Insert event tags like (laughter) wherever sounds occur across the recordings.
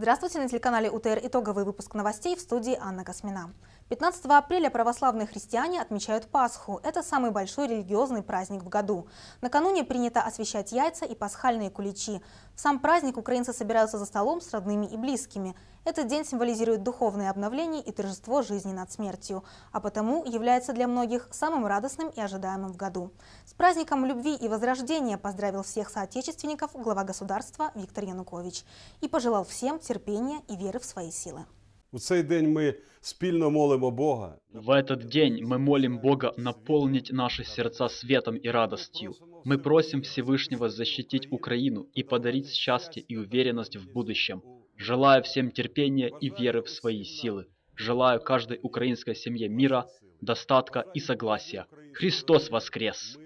Здравствуйте, на телеканале УТР итоговый выпуск новостей в студии Анна Космина. 15 апреля православные христиане отмечают Пасху. Это самый большой религиозный праздник в году. Накануне принято освещать яйца и пасхальные куличи. Сам праздник украинцы собираются за столом с родными и близкими. Этот день символизирует духовное обновление и торжество жизни над смертью, а потому является для многих самым радостным и ожидаемым в году. С праздником любви и возрождения поздравил всех соотечественников глава государства Виктор Янукович и пожелал всем терпения и веры в свои силы. У цей день ми спільно молимо Бога. В этот день мы молим Бога наполнить наши сердца светом и радостью. Мы просим Всевышнего защитить Украину и подарить счастье и уверенность в будущем. Желаю всем терпения и веры в свои силы. Желаю каждой украинской семье мира, достатка и согласия. Христос воскрес!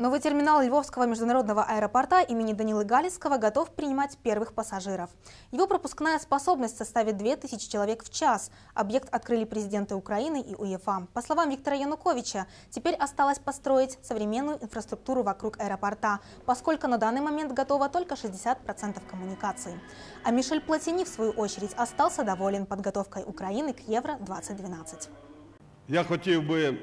Новый терминал Львовского международного аэропорта имени Данилы Галицкого готов принимать первых пассажиров. Его пропускная способность составит 2000 человек в час. Объект открыли президенты Украины и УЕФА. По словам Виктора Януковича, теперь осталось построить современную инфраструктуру вокруг аэропорта, поскольку на данный момент готово только 60% коммуникаций. А Мишель Платини, в свою очередь, остался доволен подготовкой Украины к Евро-2012. Я хотів би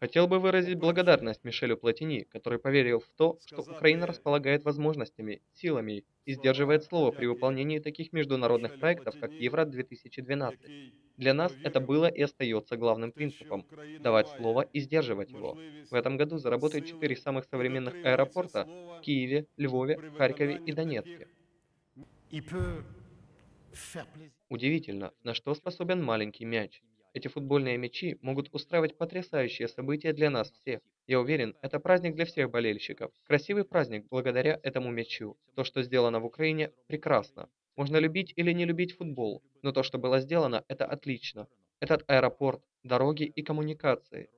Хотел бы выразить благодарность Мишелю Платини, который поверил в то, что Украина располагает возможностями, силами и сдерживает слово при выполнении таких международных проектов, как Евро-2012. Для нас это было и остается главным принципом – давать слово и сдерживать его. В этом году заработают четыре самых современных аэропорта в Киеве, Львове, Харькове и Донецке. Удивительно, на что способен маленький мяч. Эти футбольные мячи могут устраивать потрясающие события для нас всех. Я уверен, это праздник для всех болельщиков. Красивый праздник благодаря этому мячу. То, что сделано в Украине, прекрасно. Можно любить или не любить футбол, но то, что было сделано, это отлично. Этот аэропорт, дороги и коммуникации.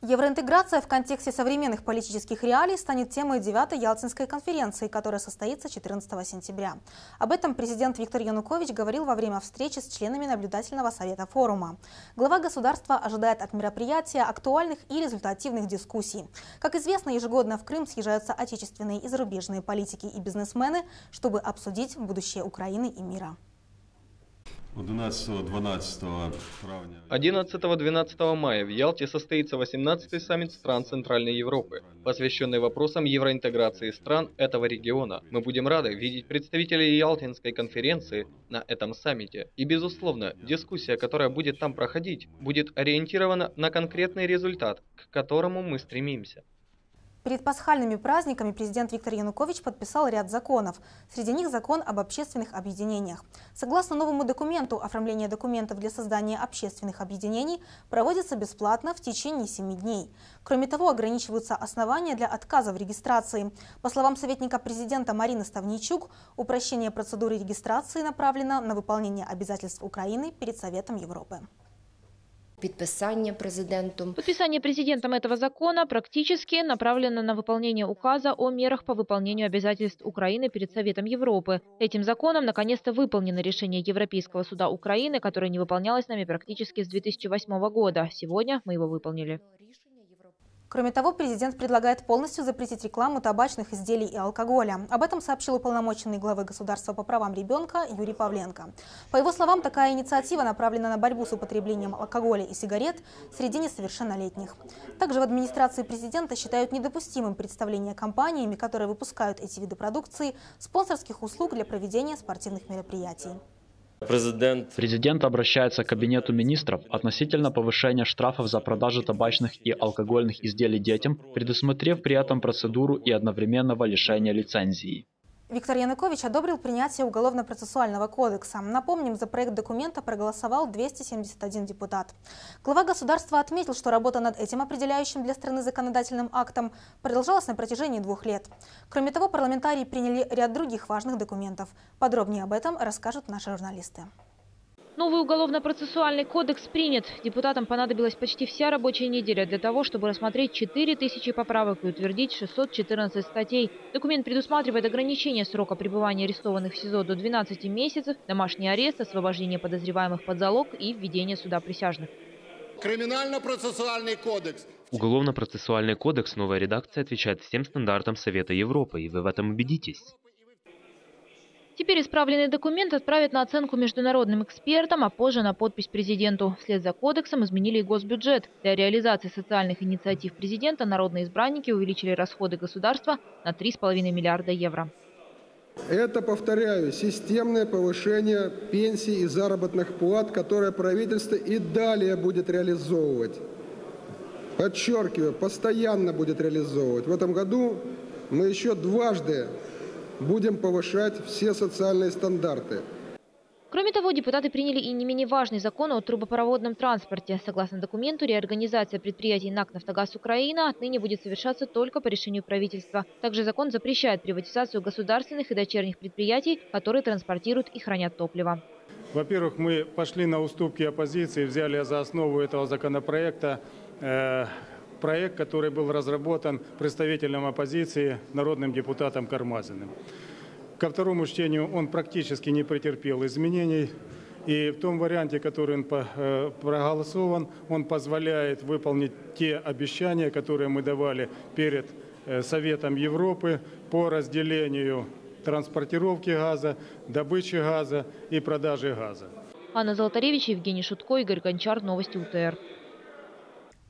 Евроинтеграция в контексте современных политических реалий станет темой 9-й Ялтинской конференции, которая состоится 14 сентября. Об этом президент Виктор Янукович говорил во время встречи с членами наблюдательного совета форума. Глава государства ожидает от мероприятия актуальных и результативных дискуссий. Как известно, ежегодно в Крым съезжаются отечественные и зарубежные политики и бизнесмены, чтобы обсудить будущее Украины и мира. 11-12 мая в Ялте состоится 18-й саммит стран Центральной Европы, посвященный вопросам евроинтеграции стран этого региона. Мы будем рады видеть представителей Ялтинской конференции на этом саммите. И, безусловно, дискуссия, которая будет там проходить, будет ориентирована на конкретный результат, к которому мы стремимся. Перед пасхальными праздниками президент Виктор Янукович подписал ряд законов. Среди них закон об общественных объединениях. Согласно новому документу, оформление документов для создания общественных объединений проводится бесплатно в течение 7 дней. Кроме того, ограничиваются основания для отказа в регистрации. По словам советника президента Марины Ставничук, упрощение процедуры регистрации направлено на выполнение обязательств Украины перед Советом Европы. Подписание президентом. Подписание президентом этого закона практически направлено на выполнение указа о мерах по выполнению обязательств Украины перед Советом Европы. Этим законом наконец-то выполнено решение Европейского суда Украины, которое не выполнялось нами практически с 2008 года. Сегодня мы его выполнили. Кроме того, президент предлагает полностью запретить рекламу табачных изделий и алкоголя. Об этом сообщил уполномоченный главы государства по правам ребенка Юрий Павленко. По его словам, такая инициатива направлена на борьбу с употреблением алкоголя и сигарет среди несовершеннолетних. Также в администрации президента считают недопустимым представление компаниями, которые выпускают эти виды продукции, спонсорских услуг для проведения спортивных мероприятий. Президент... Президент обращается к Кабинету министров относительно повышения штрафов за продажу табачных и алкогольных изделий детям, предусмотрев при этом процедуру и одновременного лишения лицензии. Виктор Янукович одобрил принятие Уголовно-процессуального кодекса. Напомним, за проект документа проголосовал 271 депутат. Глава государства отметил, что работа над этим определяющим для страны законодательным актом продолжалась на протяжении двух лет. Кроме того, парламентарии приняли ряд других важных документов. Подробнее об этом расскажут наши журналисты. Новый уголовно-процессуальный кодекс принят. Депутатам понадобилась почти вся рабочая неделя для того, чтобы рассмотреть 4000 поправок и утвердить 614 статей. Документ предусматривает ограничение срока пребывания арестованных в СИЗО до 12 месяцев, домашний арест, освобождение подозреваемых под залог и введение суда присяжных. Криминально-процессуальный кодекс. Уголовно-процессуальный кодекс новая редакция отвечает всем стандартам Совета Европы, и вы в этом убедитесь. Теперь исправленный документ отправят на оценку международным экспертам, а позже на подпись президенту. Вслед за кодексом изменили и госбюджет. Для реализации социальных инициатив президента народные избранники увеличили расходы государства на 3,5 миллиарда евро. Это, повторяю, системное повышение пенсий и заработных плат, которое правительство и далее будет реализовывать. Подчеркиваю, постоянно будет реализовывать. В этом году мы еще дважды будем повышать все социальные стандарты. Кроме того, депутаты приняли и не менее важный закон о трубопроводном транспорте. Согласно документу, реорганизация предприятий НАК «Нафтогаз Украина» отныне будет совершаться только по решению правительства. Также закон запрещает приватизацию государственных и дочерних предприятий, которые транспортируют и хранят топливо. Во-первых, мы пошли на уступки оппозиции, взяли за основу этого законопроекта э, проект, который был разработан представителем оппозиции, народным депутатом Кармазиным. Ко второму чтению он практически не претерпел изменений. И в том варианте, который он э, проголосован, он позволяет выполнить те обещания, которые мы давали перед э, Советом Европы по разделению транспортировки газа, добычи газа и продажи газа. Анна Золотаревич, Евгений Шутко, Игорь Гончар. Новости УТР.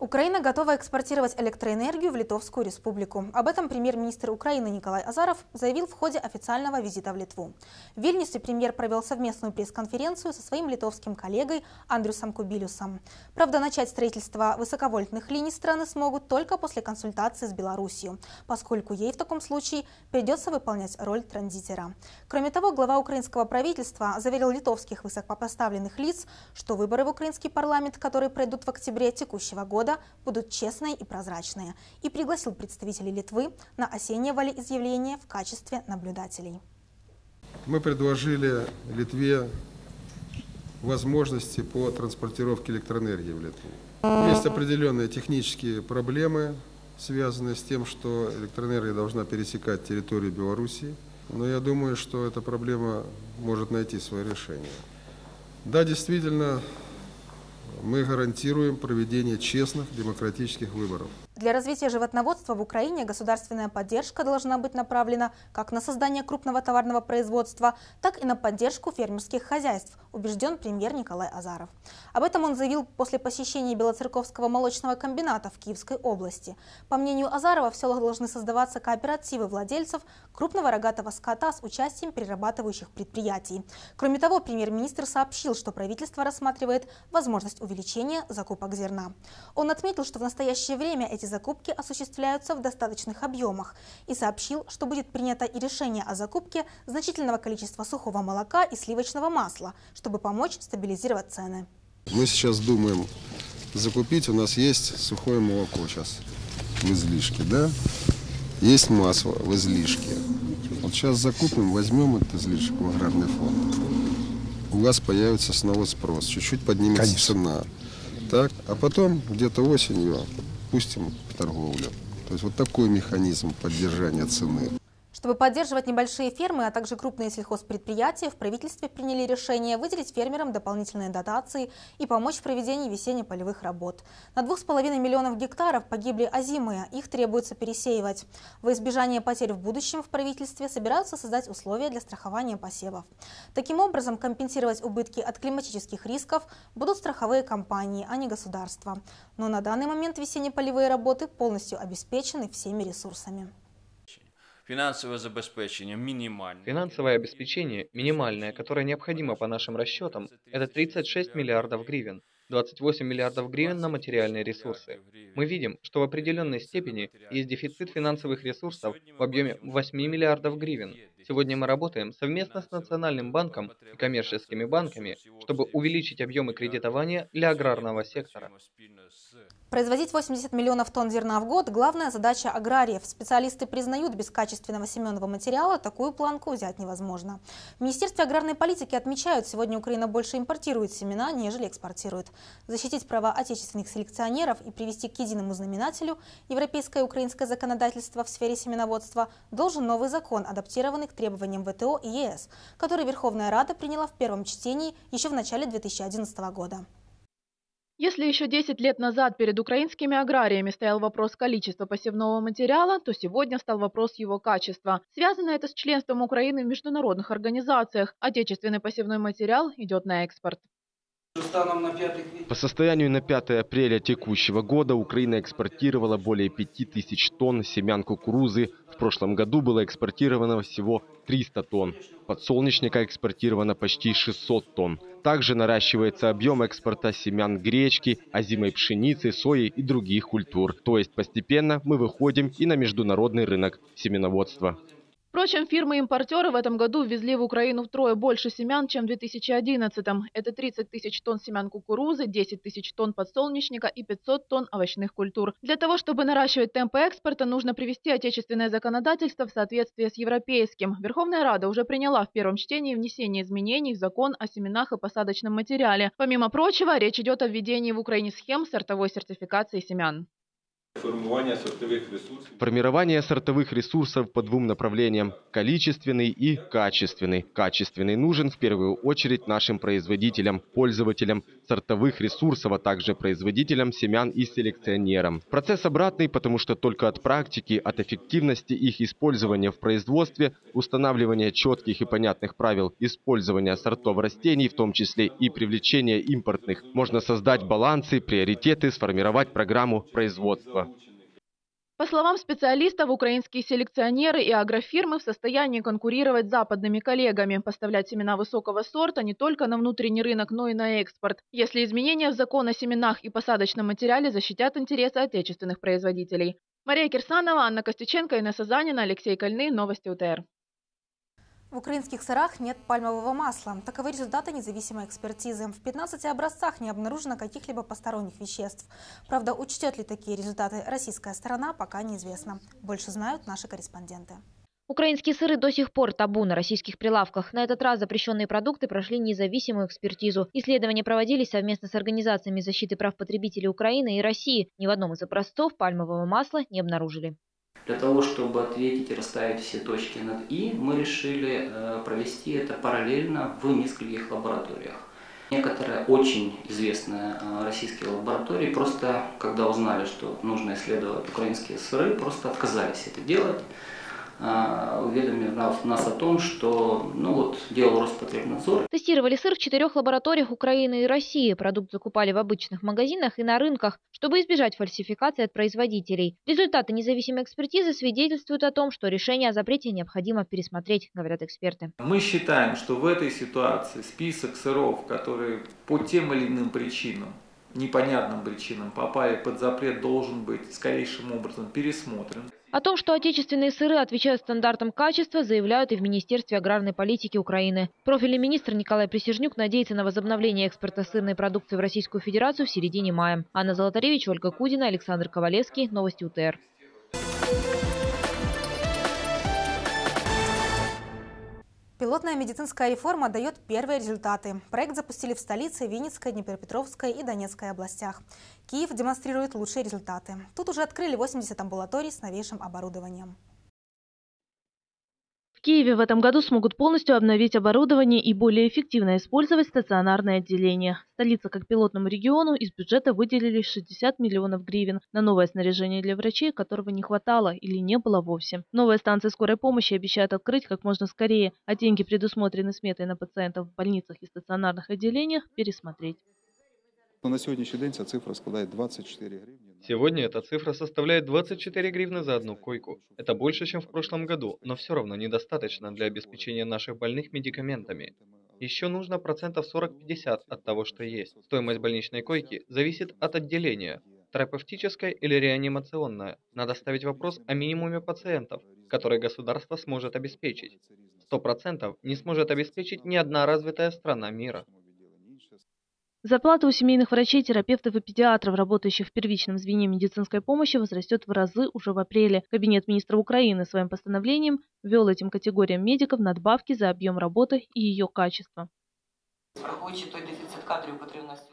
Украина готова экспортировать электроэнергию в Литовскую республику. Об этом премьер-министр Украины Николай Азаров заявил в ходе официального визита в Литву. В Вильнюсе премьер провел совместную пресс-конференцию со своим литовским коллегой Андрюсом Кубилюсом. Правда, начать строительство высоковольтных линий страны смогут только после консультации с Беларусью, поскольку ей в таком случае придется выполнять роль транзитера. Кроме того, глава украинского правительства заверил литовских высокопоставленных лиц, что выборы в украинский парламент, которые пройдут в октябре текущего года, года будут честные и прозрачные и пригласил представителей Литвы на осеннее волеизъявление в качестве наблюдателей. Мы предложили Литве возможности по транспортировке электроэнергии в Литву. Есть определенные технические проблемы, связанные с тем, что электроэнергия должна пересекать территорию Белоруссии. Но я думаю, что эта проблема может найти свое решение. Да, действительно, мы гарантируем проведение честных демократических выборов. Для развития животноводства в Украине государственная поддержка должна быть направлена как на создание крупного товарного производства, так и на поддержку фермерских хозяйств, убежден премьер Николай Азаров. Об этом он заявил после посещения Белоцерковского молочного комбината в Киевской области. По мнению Азарова, в селах должны создаваться кооперативы владельцев крупного рогатого скота с участием перерабатывающих предприятий. Кроме того, премьер-министр сообщил, что правительство рассматривает возможность увеличения закупок зерна. Он отметил, что в настоящее время эти закупки осуществляются в достаточных объемах и сообщил, что будет принято и решение о закупке значительного количества сухого молока и сливочного масла, чтобы помочь стабилизировать цены. Мы сейчас думаем закупить, у нас есть сухое молоко сейчас в излишке, да? Есть масло в излишке. Вот сейчас закупим, возьмем этот излишек в аграрный фонд. У вас появится снова спрос, чуть-чуть поднимется Конечно. цена. Так, а потом где-то осенью пустим в торговлю. То есть вот такой механизм поддержания цены. Чтобы поддерживать небольшие фермы, а также крупные сельхозпредприятия, в правительстве приняли решение выделить фермерам дополнительные дотации и помочь в проведении весенне-полевых работ. На 2,5 миллионов гектаров погибли озимые, их требуется пересеивать. Во избежание потерь в будущем в правительстве собираются создать условия для страхования посевов. Таким образом, компенсировать убытки от климатических рисков будут страховые компании, а не государство. Но на данный момент весенне-полевые работы полностью обеспечены всеми ресурсами. Финансовое обеспечение минимальное. Финансовое обеспечение минимальное, которое необходимо по нашим расчетам, это 36 миллиардов гривен. 28 миллиардов гривен на материальные ресурсы. Мы видим, что в определенной степени есть дефицит финансовых ресурсов в объеме 8 миллиардов гривен. Сегодня мы работаем совместно с Национальным банком и коммерческими банками, чтобы увеличить объемы кредитования для аграрного сектора. Производить 80 миллионов тонн зерна в год – главная задача аграриев. Специалисты признают, без качественного семенного материала такую планку взять невозможно. В Министерстве аграрной политики отмечают, сегодня Украина больше импортирует семена, нежели экспортирует. Защитить права отечественных селекционеров и привести к единому знаменателю европейское и украинское законодательство в сфере семеноводства должен новый закон, адаптированный к требованиям ВТО и ЕС, который Верховная Рада приняла в первом чтении еще в начале 2011 года. Если еще 10 лет назад перед украинскими аграриями стоял вопрос количества посевного материала, то сегодня стал вопрос его качества. Связано это с членством Украины в международных организациях. Отечественный посевной материал идет на экспорт. По состоянию на 5 апреля текущего года Украина экспортировала более 5000 тонн семян кукурузы. В прошлом году было экспортировано всего 300 тонн. Подсолнечника экспортировано почти 600 тонн. Также наращивается объем экспорта семян гречки, озимой пшеницы, сои и других культур. То есть постепенно мы выходим и на международный рынок семеноводства. Впрочем, фирмы-импортеры в этом году ввезли в Украину втрое больше семян, чем в 2011-м. Это 30 тысяч тонн семян кукурузы, 10 тысяч тонн подсолнечника и 500 тонн овощных культур. Для того, чтобы наращивать темпы экспорта, нужно привести отечественное законодательство в соответствие с европейским. Верховная Рада уже приняла в первом чтении внесение изменений в закон о семенах и посадочном материале. Помимо прочего, речь идет о введении в Украине схем сортовой сертификации семян. Формирование сортовых ресурсов. По двум направлениям – количественный и качественный. Качественный нужен в первую очередь нашим производителям, пользователям сортовых ресурсов, а также производителям семян и селекционерам. Процесс обратный, потому что только от практики, от эффективности их использования в производстве, устанавливания четких и понятных правил использования сортов растений, в том числе и привлечения импортных, можно создать балансы, приоритеты, сформировать программу производства. По словам специалистов, украинские селекционеры и агрофирмы в состоянии конкурировать с западными коллегами, поставлять семена высокого сорта не только на внутренний рынок, но и на экспорт, если изменения в закон о семенах и посадочном материале защитят интересы отечественных производителей. Мария Кирсанова, Анна Костюченко, Инесса Занина, Алексей Кольны. Новости УТР. В украинских сырах нет пальмового масла. Таковы результаты независимой экспертизы. В 15 образцах не обнаружено каких-либо посторонних веществ. Правда, учтет ли такие результаты российская сторона, пока неизвестно. Больше знают наши корреспонденты. Украинские сыры до сих пор табу на российских прилавках. На этот раз запрещенные продукты прошли независимую экспертизу. Исследования проводились совместно с организациями защиты прав потребителей Украины и России. Ни в одном из образцов пальмового масла не обнаружили. Для того, чтобы ответить и расставить все точки над «и», мы решили э, провести это параллельно в нескольких лабораториях. Некоторые очень известные э, российские лаборатории просто, когда узнали, что нужно исследовать украинские сыры, просто отказались это делать. А, уведомив нас о том, что ну вот, делал Роспотребнадзор. Тестировали сыр в четырех лабораториях Украины и России. Продукт закупали в обычных магазинах и на рынках, чтобы избежать фальсификации от производителей. Результаты независимой экспертизы свидетельствуют о том, что решение о запрете необходимо пересмотреть, говорят эксперты. Мы считаем, что в этой ситуации список сыров, которые по тем или иным причинам непонятным причинам попали под запрет, должен быть скорейшим образом пересмотрен. О том, что отечественные сыры отвечают стандартам качества, заявляют и в Министерстве аграрной политики Украины. Профильный министр Николай Присяжнюк надеется на возобновление экспорта сырной продукции в Российскую Федерацию в середине мая. Анна Золотаревич, Ольга Кудина, Александр Ковалевский. Новости УТР. Пилотная медицинская реформа дает первые результаты. Проект запустили в столице, Винницкой, Днепропетровской и Донецкой областях. Киев демонстрирует лучшие результаты. Тут уже открыли 80 амбулаторий с новейшим оборудованием. В Киеве в этом году смогут полностью обновить оборудование и более эффективно использовать стационарное отделение. Столица как пилотному региону из бюджета выделили 60 миллионов гривен на новое снаряжение для врачей, которого не хватало или не было вовсе. Новые станции скорой помощи обещают открыть как можно скорее, а деньги, предусмотренные сметой на пациентов в больницах и стационарных отделениях, пересмотреть. На сегодняшний день ця цифра складает 24 гривны. Сегодня эта цифра составляет 24 гривны за одну койку. Это больше, чем в прошлом году, но все равно недостаточно для обеспечения наших больных медикаментами. Еще нужно процентов 40-50 от того, что есть. Стоимость больничной койки зависит от отделения, терапевтическая или реанимационная. Надо ставить вопрос о минимуме пациентов, который государство сможет обеспечить. 100% не сможет обеспечить ни одна развитая страна мира. Зарплата у семейных врачей, терапевтов и педиатров, работающих в первичном звене медицинской помощи, возрастет в разы уже в апреле. Кабинет министра Украины своим постановлением ввел этим категориям медиков надбавки за объем работы и ее качество.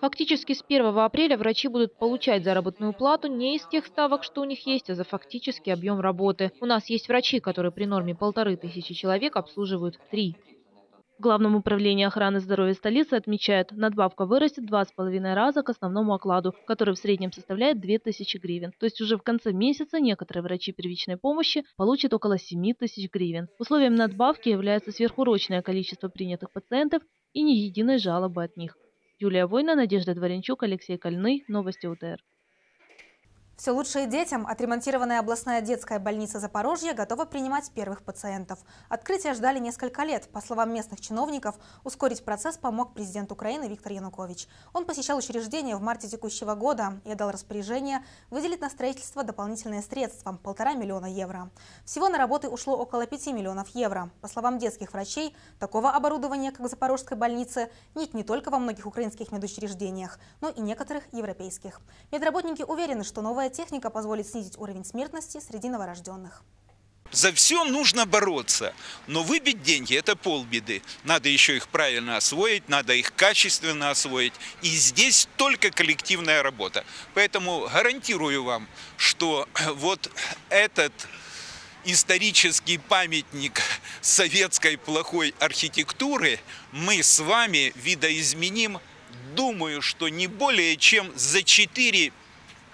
Фактически с 1 апреля врачи будут получать заработную плату не из тех ставок, что у них есть, а за фактический объем работы. У нас есть врачи, которые при норме полторы тысячи человек обслуживают три. В Главном управлении охраны здоровья столицы отмечают, надбавка вырастет два с половиной раза к основному окладу, который в среднем составляет 2000 гривен. То есть уже в конце месяца некоторые врачи первичной помощи получат около 7 тысяч гривен. Условием надбавки является сверхурочное количество принятых пациентов и ни единой жалобы от них. Юлия Война, Надежда Дворенчук, Алексей Кольный. Новости УТР. Все лучшее детям. Отремонтированная областная детская больница Запорожья готова принимать первых пациентов. Открытие ждали несколько лет. По словам местных чиновников, ускорить процесс помог президент Украины Виктор Янукович. Он посещал учреждение в марте текущего года и дал распоряжение выделить на строительство дополнительные средства – полтора миллиона евро. Всего на работы ушло около 5 миллионов евро. По словам детских врачей, такого оборудования, как в Запорожской больнице, нет не только во многих украинских медучреждениях, но и некоторых европейских. Медработники уверены, что новая Новая техника позволит снизить уровень смертности среди новорожденных. За все нужно бороться, но выбить деньги – это полбеды. Надо еще их правильно освоить, надо их качественно освоить. И здесь только коллективная работа. Поэтому гарантирую вам, что (clears throat) вот этот исторический памятник советской плохой архитектуры мы с вами видоизменим, думаю, что не более чем за 4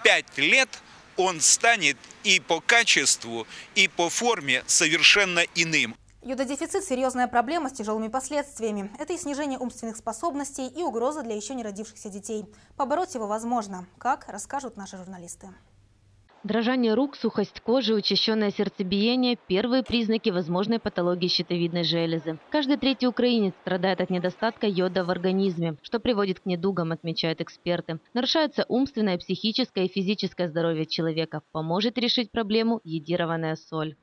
пять лет он станет и по качеству, и по форме совершенно иным. Йододефицит – серьезная проблема с тяжелыми последствиями. Это и снижение умственных способностей, и угроза для еще не родившихся детей. Побороть его возможно. Как, расскажут наши журналисты. Дрожание рук, сухость кожи, учащенное сердцебиение – первые признаки возможной патологии щитовидной железы. Каждый третий украинец страдает от недостатка йода в организме, что приводит к недугам, отмечают эксперты. Нарушается умственное, психическое и физическое здоровье человека. Поможет решить проблему йодированная соль.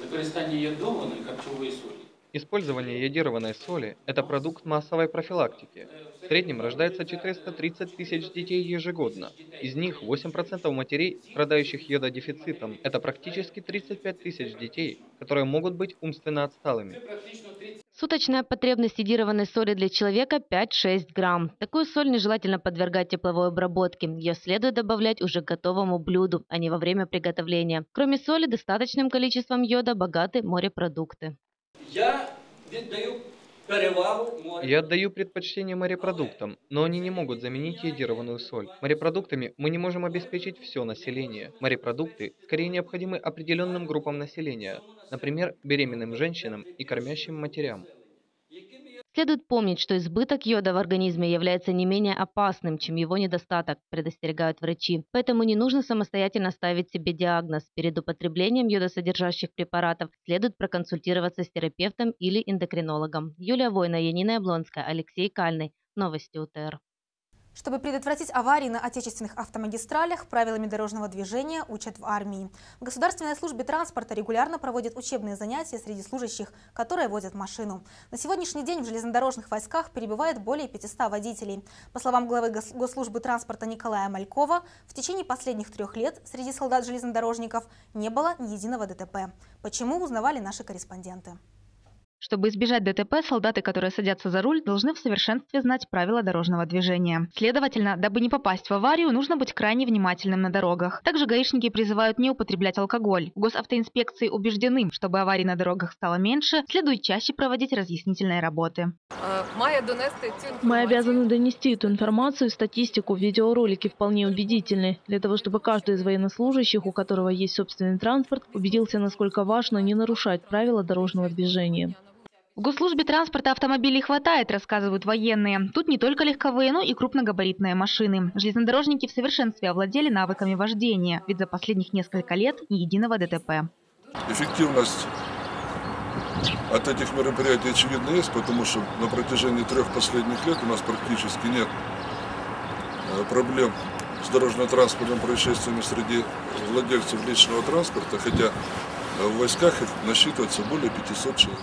Використання йодованої харчової солі Использование йодированной соли – это продукт массовой профилактики. В среднем рождается 430 тысяч детей ежегодно. Из них 8% матерей, страдающих йододефицитом. Это практически 35 тысяч детей, которые могут быть умственно отсталыми. Суточная потребность йодированной соли для человека 5-6 грамм. Такую соль нежелательно подвергать тепловой обработке. Ее следует добавлять уже к готовому блюду, а не во время приготовления. Кроме соли, достаточным количеством йода богаты морепродукты. Я віддаю Я отдаю предпочтение морепродуктам, но они не могут заменить йодированную соль. Морепродуктами мы не можем обеспечить все население. Морепродукты скорее необходимы определенным группам населения, например, беременным женщинам и кормящим матерям. Следует помнить, что избыток йода в организме является не менее опасным, чем его недостаток, предостерегают врачи. Поэтому не нужно самостоятельно ставить себе диагноз. Перед употреблением йодосодержащих препаратов следует проконсультироваться с терапевтом или эндокринологом. Юлия Война, Янина Яблонская, Алексей Кальный. Новости УТР. Чтобы предотвратить аварии на отечественных автомагистралях, правилами дорожного движения учат в армии. В Государственной службе транспорта регулярно проводят учебные занятия среди служащих, которые водят машину. На сегодняшний день в железнодорожных войсках перебывает более 500 водителей. По словам главы Госслужбы транспорта Николая Малькова, в течение последних трех лет среди солдат-железнодорожников не было ни единого ДТП. Почему, узнавали наши корреспонденты. Чтобы избежать ДТП, солдаты, которые садятся за руль, должны в совершенстве знать правила дорожного движения. Следовательно, дабы не попасть в аварию, нужно быть крайне внимательным на дорогах. Также гаишники призывают не употреблять алкоголь. Госавтоинспекции убеждены, чтобы аварий на дорогах стало меньше, следует чаще проводить разъяснительные работы. Мы обязаны донести эту информацию, статистику, видеоролики вполне убедительны, для того, чтобы каждый из военнослужащих, у которого есть собственный транспорт, убедился, насколько важно не нарушать правила дорожного движения. В госслужбе транспорта автомобилей хватает, рассказывают военные. Тут не только легковые, но и крупногабаритные машины. Железнодорожники в совершенстве овладели навыками вождения, ведь за последних несколько лет ни единого ДТП. Эффективность от этих мероприятий очевидно есть, потому что на протяжении трех последних лет у нас практически нет э, проблем с дорожно-транспортным происшествиями среди владельцев личного транспорта, хотя в войсках их насчитывается более 500 человек.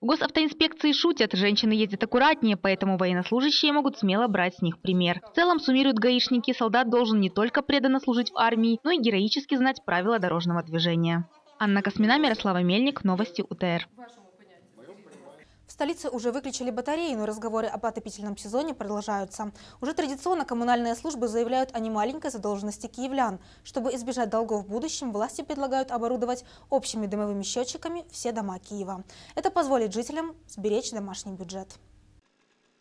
В госавтоинспекции шутят, женщины ездят аккуратнее, поэтому военнослужащие могут смело брать с них пример. В целом, суммируют гаишники, солдат должен не только преданно служить в армии, но и героически знать правила дорожного движения. Анна Космина, Мирослава Мельник, Новости УТР. Столице уже выключили батареи, но разговоры об отопительном сезоне продолжаются. Уже традиционно коммунальные службы заявляют о немаленькой задолженности киевлян. Чтобы избежать долгов в будущем, власти предлагают оборудовать общими дымовыми счетчиками все дома Киева. Это позволит жителям сберечь домашний бюджет.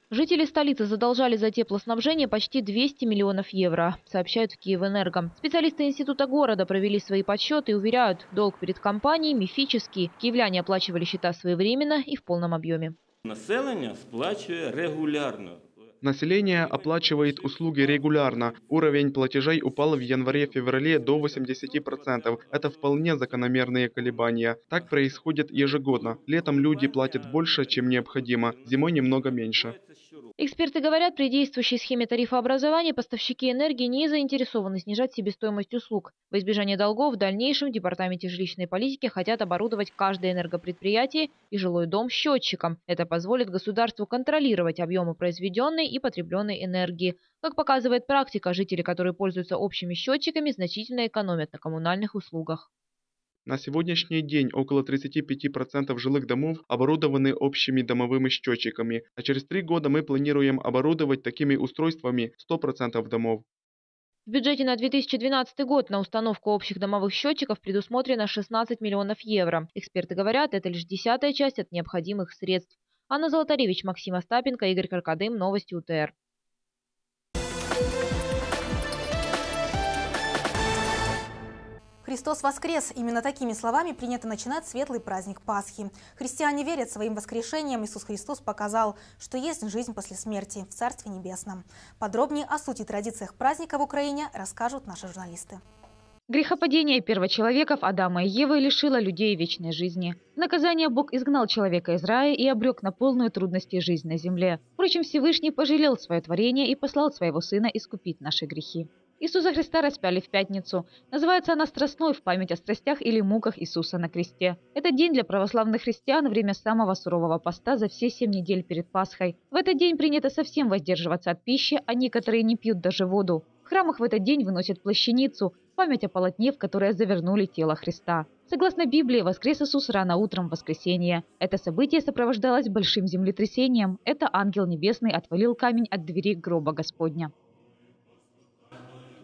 Жители столицы задолжали за теплоснабжение почти 200 миллионов евро, сообщают в Киевэнерго. Специалисты Института города провели свои подсчеты и уверяют, долг перед компанией мифический. Киевляне оплачивали счета своевременно и в полном объеме. Население сплачивает регулярно. Население оплачивает услуги регулярно. Уровень платежей упал в январе-феврале до 80%. Это вполне закономерные колебания. Так происходит ежегодно. Летом люди платят больше, чем необходимо, зимой немного меньше. Эксперты говорят, при действующей схеме тарифообразования поставщики энергии не заинтересованы снижать себестоимость услуг. В избежание долгов в дальнейшем в Департаменте жилищной политики хотят оборудовать каждое энергопредприятие и жилой дом счетчиком. Это позволит государству контролировать объемы произведенной и потребленной энергии. Как показывает практика, жители, которые пользуются общими счетчиками, значительно экономят на коммунальных услугах. На сегодняшний день около 35% жилых домов оборудованы общими домовыми счетчиками, а через три года мы планируем оборудовать такими устройствами 100% домов. В бюджете на 2012 год на установку общих домовых счетчиков предусмотрено 16 миллионов евро. Эксперты говорят, это лишь десятая часть от необходимых средств. Анна Золотаревич, Максим Остапенко, Игорь Каркадым, Новости УТР. Христос воскрес! Именно такими словами принято начинать светлый праздник Пасхи. Христиане верят своим воскрешением. Иисус Христос показал, что есть жизнь после смерти в Царстве Небесном. Подробнее о сути традициях праздника в Украине расскажут наши журналисты. Грехопадение первочеловеков Адама и Евы лишило людей вечной жизни. Наказание Бог изгнал человека из рая и обрек на полную трудности жизнь на земле. Впрочем, Всевышний пожалел свое творение и послал своего Сына искупить наши грехи. Иисуса Христа распяли в пятницу. Называется она «Страстной» в память о страстях или муках Иисуса на кресте. Это день для православных христиан время самого сурового поста за все семь недель перед Пасхой. В этот день принято совсем воздерживаться от пищи, а некоторые не пьют даже воду. В храмах в этот день выносят плащаницу, память о полотне, в которое завернули тело Христа. Согласно Библии, воскрес Иисус рано утром в воскресенье. Это событие сопровождалось большим землетрясением. Это ангел небесный отвалил камень от двери гроба Господня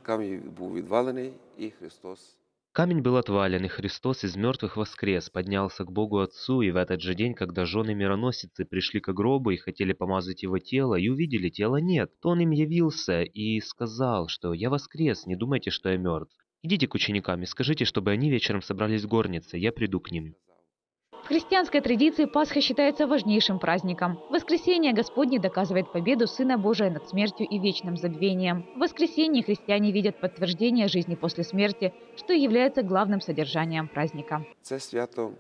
Камінь був відвалений, і Христос Камень был отвален, и Христос из мертвых воскрес, поднялся к Богу Отцу, и в этот же день, когда жены мироносицы пришли к гробу и хотели помазать его тело, и увидели, тела нет, то он им явился и сказал, что «Я воскрес, не думайте, что я мертв. Идите к ученикам и скажите, чтобы они вечером собрались в горнице, я приду к ним». В христианской традиции Пасха считается важнейшим праздником. Воскресение Господне доказывает победу Сына Божия над смертью и вечным забвением. В воскресенье христиане видят подтверждение жизни после смерти, что является главным содержанием праздника. Це свято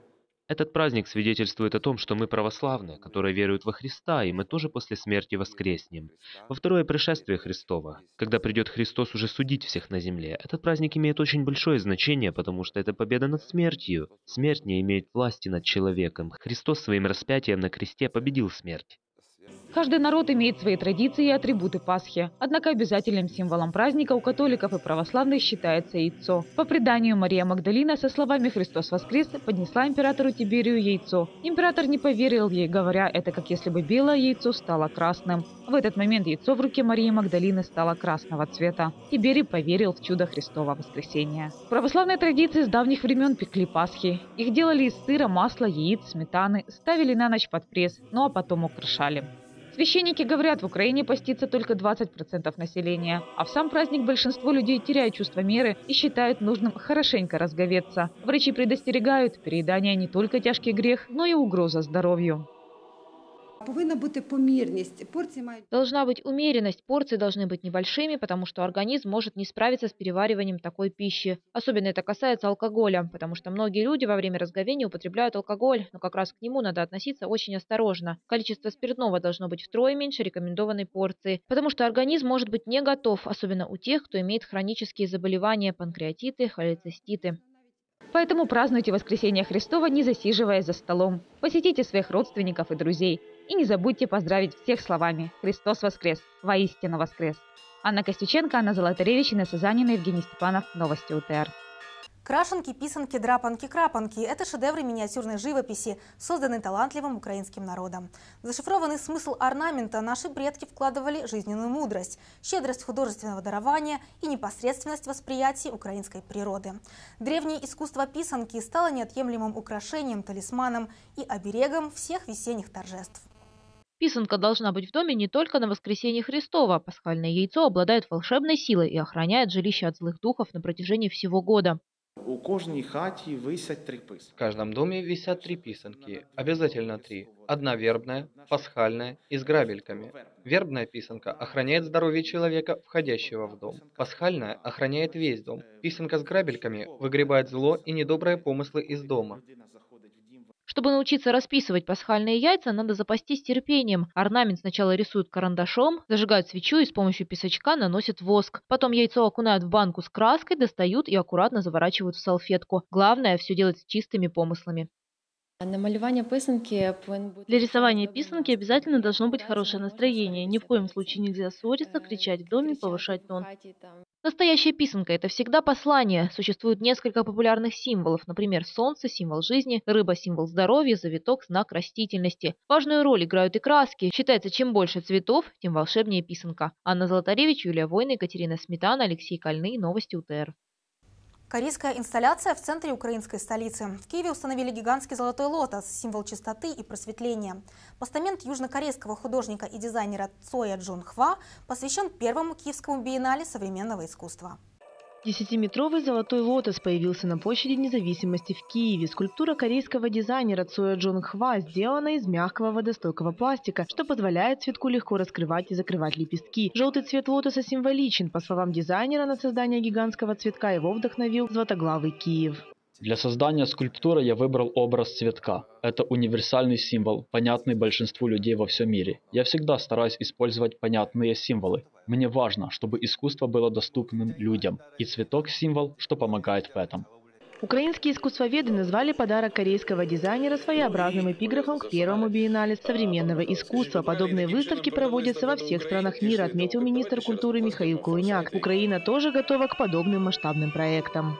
Этот праздник свидетельствует о том, что мы православные, которые веруют во Христа, и мы тоже после смерти воскреснем. Во второе пришествие Христова, когда придет Христос уже судить всех на земле, этот праздник имеет очень большое значение, потому что это победа над смертью. Смерть не имеет власти над человеком. Христос своим распятием на кресте победил смерть. Каждый народ имеет свои традиции и атрибуты Пасхи. Однако обязательным символом праздника у католиков и православных считается яйцо. По преданию, Мария Магдалина со словами «Христос воскрес» поднесла императору Тиберию яйцо. Император не поверил ей, говоря, это как если бы белое яйцо стало красным. В этот момент яйцо в руке Марии Магдалины стало красного цвета. Тиберий поверил в чудо Христова воскресения. В православной традиции с давних времен пекли Пасхи. Их делали из сыра, масла, яиц, сметаны, ставили на ночь под пресс, ну а потом украшали. Священники говорят, в Украине постится только 20% населения, а в сам праздник большинство людей теряют чувство меры и считают нужным хорошенько разговеться. Врачи предостерегают, переедание не только тяжкий грех, но и угроза здоровью. Повинна бути помірність. Порції мають Должна быть умеренность, порции должны быть небольшими, потому что организм может не справиться с перевариванием такой пищи. Особенно это касается алкоголя, потому что многие люди во время разговения употребляют алкоголь, но как раз к нему надо относиться очень осторожно. Количество спиртного должно быть втрое меньше рекомендованной порции, потому что организм может быть не готов, особенно у тех, кто имеет хронические заболевания, панкреатиты, холециститы. Поэтому празднуйте воскресение Христова, не засиживаясь за столом. Посетите своих родственников и друзей. И не забудьте поздравить всех словами «Христос воскрес! Воистину воскрес!» Анна Костюченко, Анна Золотаревич, Инесса Занина, Евгений Степанов. Новости УТР. Крашенки, писанки, драпанки, крапанки – это шедевры миниатюрной живописи, созданные талантливым украинским народом. Зашифрованный смысл орнамента наши предки вкладывали жизненную мудрость, щедрость художественного дарования и непосредственность восприятия украинской природы. Древнее искусство писанки стало неотъемлемым украшением, талисманом и оберегом всех весенних торжеств. Писанка должна быть в доме не только на воскресенье Христова. Пасхальное яйцо обладает волшебной силой и охраняет жилище от злых духов на протяжении всего года. У кожній хаті висять три В каждом доме висят три писанки, обязательно три. Одна вербная, пасхальная и с грабельками. Вербная писанка охраняет здоровье человека, входящего в дом. Пасхальная охраняет весь дом. Писанка с грабельками выгребает зло и недобрые помыслы из дома. Чтобы научиться расписывать пасхальные яйца, надо запастись терпением. Орнамент сначала рисуют карандашом, зажигают свечу и с помощью песочка наносят воск. Потом яйцо окунают в банку с краской, достают и аккуратно заворачивают в салфетку. Главное – все делать с чистыми помыслами. Писанки Для рисования писанки обязательно должно быть хорошее настроение. Ни в коем случае нельзя ссориться, кричать в доме, повышать тон. Настоящая писанка – это всегда послание. Существует несколько популярных символов. Например, солнце – символ жизни, рыба – символ здоровья, завиток – знак растительности. Важную роль играют и краски. Считается, чем больше цветов, тем волшебнее писанка. Анна Золотаревич, Юлия Война, Екатерина Сметана, Алексей Кольный. Новости УТР. Корейская инсталляция в центре украинской столицы. В Киеве установили гигантский золотой лотос, символ чистоты и просветления. Постамент южнокорейского художника и дизайнера Цоя Джун Хва посвящен первому киевскому биеннале современного искусства. Десятиметровый золотой лотос появился на площади независимости в Киеве. Скульптура корейского дизайнера Цоя Джон Хва сделана из мягкого водостойкого пластика, что позволяет цветку легко раскрывать и закрывать лепестки. Желтый цвет лотоса символичен. По словам дизайнера, на создание гигантского цветка его вдохновил златоглавый Киев. Для создания скульптуры я выбрал образ цветка. Это универсальный символ, понятный большинству людей во всем мире. Я всегда стараюсь использовать понятные символы. Мне важно, чтобы искусство было доступным людям. И цветок – символ, что помогает в этом. Украинские искусствоведы назвали подарок корейского дизайнера своеобразным эпиграфом к первому биеннале современного искусства. Подобные выставки проводятся во всех странах мира, отметил министр культуры Михаил Кулыняк. Украина тоже готова к подобным масштабным проектам.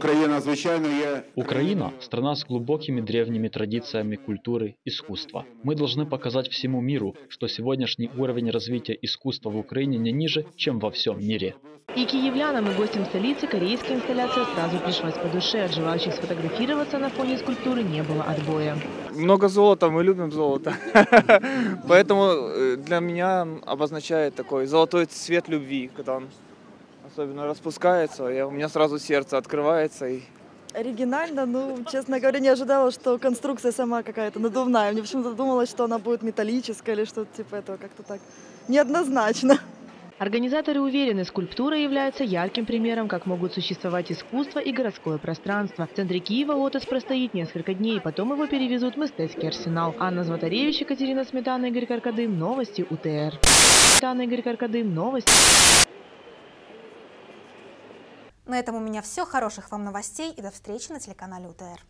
Украина, звичайно, є... Украина – страна с глубокими древними традициями культуры, искусства. Мы должны показать всему миру, что сегодняшний уровень развития искусства в Украине не ниже, чем во всем мире. И киевлянам, и гостям столицы корейская инсталляция сразу пришлась по душе. От желающих сфотографироваться на фоне скульптуры не было отбоя. Много золота, мы любим золото. (laughs) Поэтому э, для меня обозначает такой золотой цвет любви, когда он особенно распускается, я, у меня сразу сердце открывается. И... Оригинально, ну, честно говоря, не ожидала, что конструкция сама какая-то надувная. Мне почему-то думалось, что она будет металлическая или что-то типа этого, как-то так неоднозначно. Организаторы уверены, скульптура является ярким примером, как могут существовать искусство и городское пространство. В центре Киева лотос простоит несколько дней, потом его перевезут в Мистецкий арсенал. Анна Златаревич, Екатерина Сметана, Игорь Каркадым. Новости УТР. Сметана, Игорь Каркадым. Новости. На этом у меня все. Хороших вам новостей и до встречи на телеканале УТР.